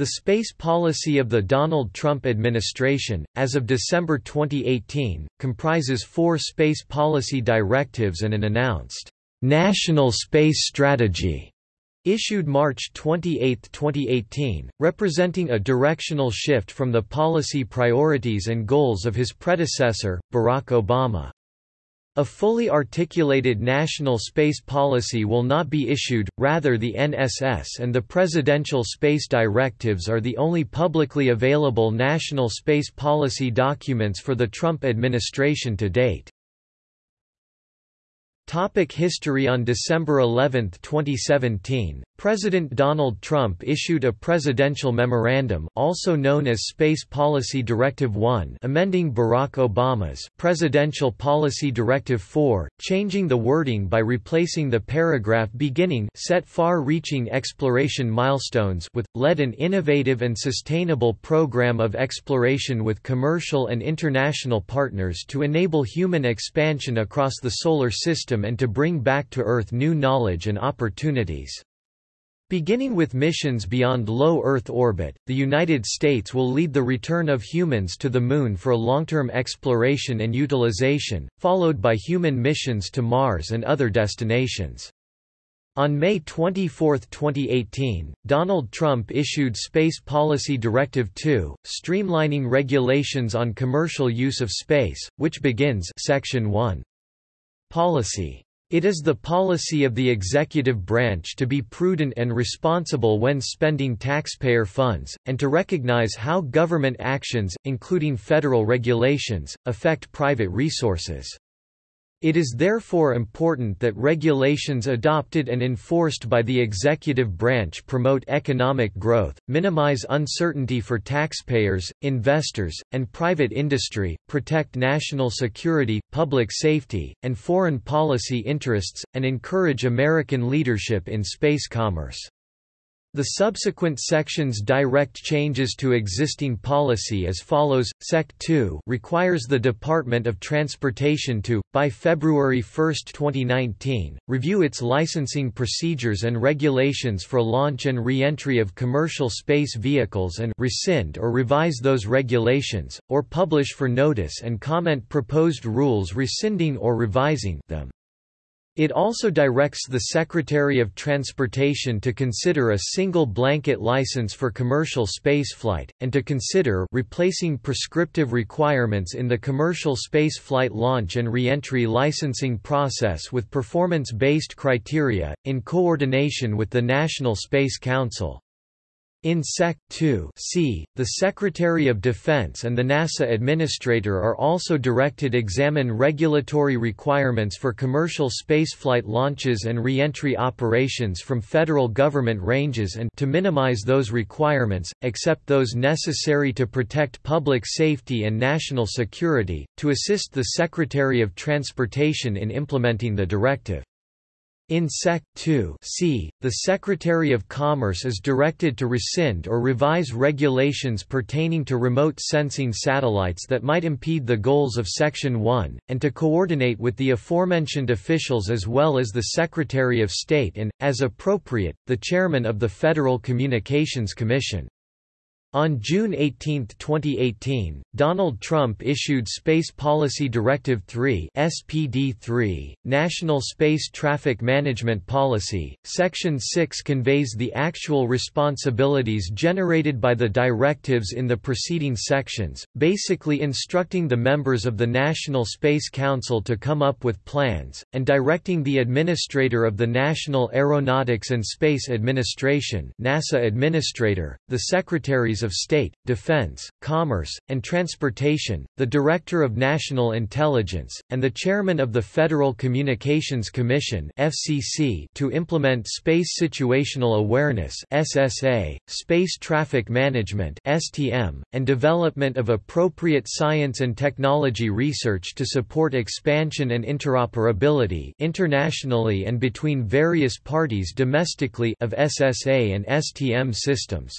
The space policy of the Donald Trump administration, as of December 2018, comprises four space policy directives and an announced National Space Strategy issued March 28, 2018, representing a directional shift from the policy priorities and goals of his predecessor, Barack Obama. A fully articulated national space policy will not be issued, rather the NSS and the Presidential Space Directives are the only publicly available national space policy documents for the Trump administration to date. Topic history On December 11, 2017, President Donald Trump issued a presidential memorandum also known as Space Policy Directive 1 amending Barack Obama's Presidential Policy Directive 4, changing the wording by replacing the paragraph beginning set far-reaching exploration milestones with, led an innovative and sustainable program of exploration with commercial and international partners to enable human expansion across the solar system and to bring back to Earth new knowledge and opportunities. Beginning with missions beyond low Earth orbit, the United States will lead the return of humans to the Moon for long-term exploration and utilization, followed by human missions to Mars and other destinations. On May 24, 2018, Donald Trump issued Space Policy Directive 2, streamlining regulations on commercial use of space, which begins Section 1. Policy. It is the policy of the executive branch to be prudent and responsible when spending taxpayer funds, and to recognize how government actions, including federal regulations, affect private resources. It is therefore important that regulations adopted and enforced by the executive branch promote economic growth, minimize uncertainty for taxpayers, investors, and private industry, protect national security, public safety, and foreign policy interests, and encourage American leadership in space commerce. The subsequent sections direct changes to existing policy as follows. Sec 2 requires the Department of Transportation to, by February 1, 2019, review its licensing procedures and regulations for launch and re-entry of commercial space vehicles and rescind or revise those regulations, or publish for notice and comment proposed rules rescinding or revising them. It also directs the Secretary of Transportation to consider a single blanket license for commercial spaceflight, and to consider replacing prescriptive requirements in the commercial spaceflight launch and reentry licensing process with performance-based criteria, in coordination with the National Space Council. In Sec. 2 c, the Secretary of Defense and the NASA Administrator are also directed to examine regulatory requirements for commercial spaceflight launches and reentry operations from federal government ranges and to minimize those requirements, except those necessary to protect public safety and national security, to assist the Secretary of Transportation in implementing the directive. In Sec. 2 c, the Secretary of Commerce is directed to rescind or revise regulations pertaining to remote sensing satellites that might impede the goals of Section 1, and to coordinate with the aforementioned officials as well as the Secretary of State and, as appropriate, the Chairman of the Federal Communications Commission. On June 18, 2018, Donald Trump issued Space Policy Directive 3 (SPD3), National Space Traffic Management Policy. Section 6 conveys the actual responsibilities generated by the directives in the preceding sections, basically instructing the members of the National Space Council to come up with plans and directing the administrator of the National Aeronautics and Space Administration (NASA Administrator), the of State, Defense, Commerce, and Transportation, the Director of National Intelligence, and the Chairman of the Federal Communications Commission (FCC) to implement Space Situational Awareness (SSA), Space Traffic Management (STM), and development of appropriate science and technology research to support expansion and interoperability internationally and between various parties domestically of SSA and STM systems.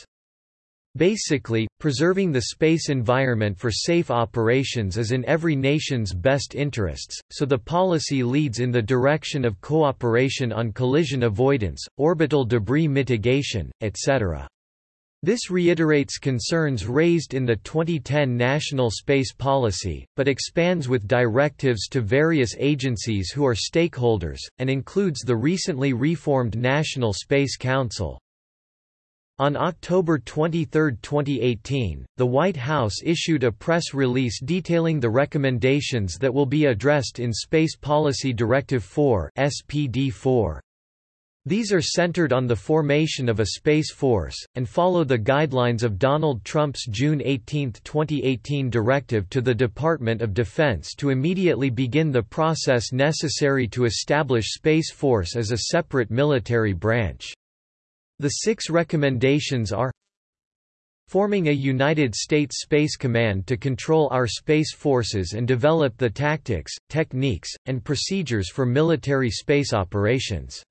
Basically, preserving the space environment for safe operations is in every nation's best interests, so the policy leads in the direction of cooperation on collision avoidance, orbital debris mitigation, etc. This reiterates concerns raised in the 2010 National Space Policy, but expands with directives to various agencies who are stakeholders, and includes the recently reformed National Space Council. On October 23, 2018, the White House issued a press release detailing the recommendations that will be addressed in Space Policy Directive 4 SPD 4. These are centered on the formation of a space force, and follow the guidelines of Donald Trump's June 18, 2018 directive to the Department of Defense to immediately begin the process necessary to establish Space Force as a separate military branch. The six recommendations are forming a United States Space Command to control our space forces and develop the tactics, techniques, and procedures for military space operations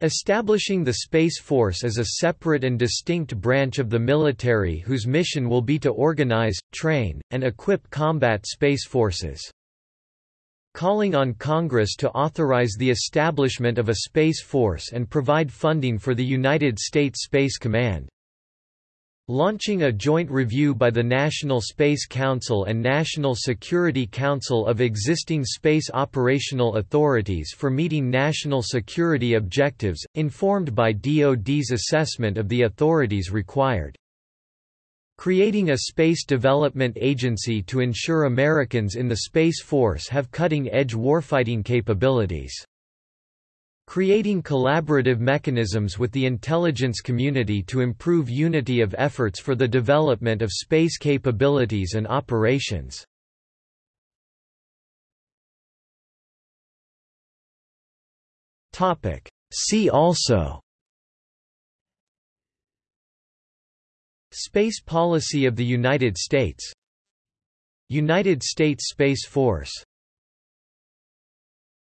Establishing the Space Force as a separate and distinct branch of the military whose mission will be to organize, train, and equip combat space forces. Calling on Congress to authorize the establishment of a Space Force and provide funding for the United States Space Command. Launching a joint review by the National Space Council and National Security Council of existing space operational authorities for meeting national security objectives, informed by DoD's assessment of the authorities required. Creating a space development agency to ensure Americans in the Space Force have cutting-edge warfighting capabilities. Creating collaborative mechanisms with the intelligence community to improve unity of efforts for the development of space capabilities and operations. See also Space policy of the United States. United States Space Force